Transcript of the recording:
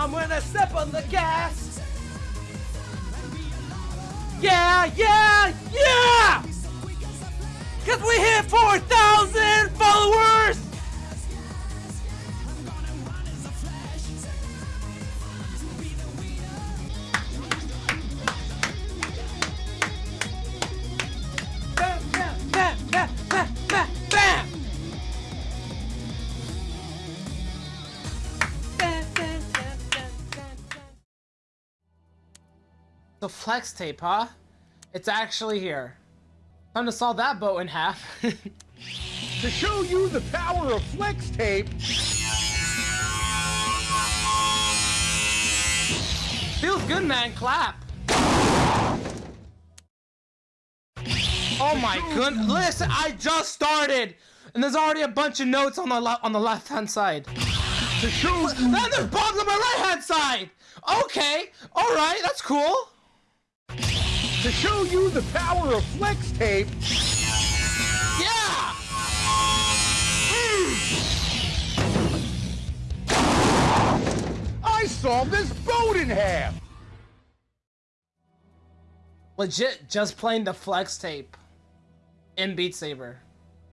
I'm gonna step on the gas. Yeah, yeah, The flex tape, huh? It's actually here. Time to saw that boat in half. To show you the power of flex tape, Feels good, man. Clap. Oh my goodness! Listen, I just started, and there's already a bunch of notes on the on the left hand side. to show you Then there's bombs on my right hand side. Okay, all right, that's cool. To show you the power of flex tape, Yeah. I sawed this boat in half. Legit, just playing the flex tape in Beat Saber.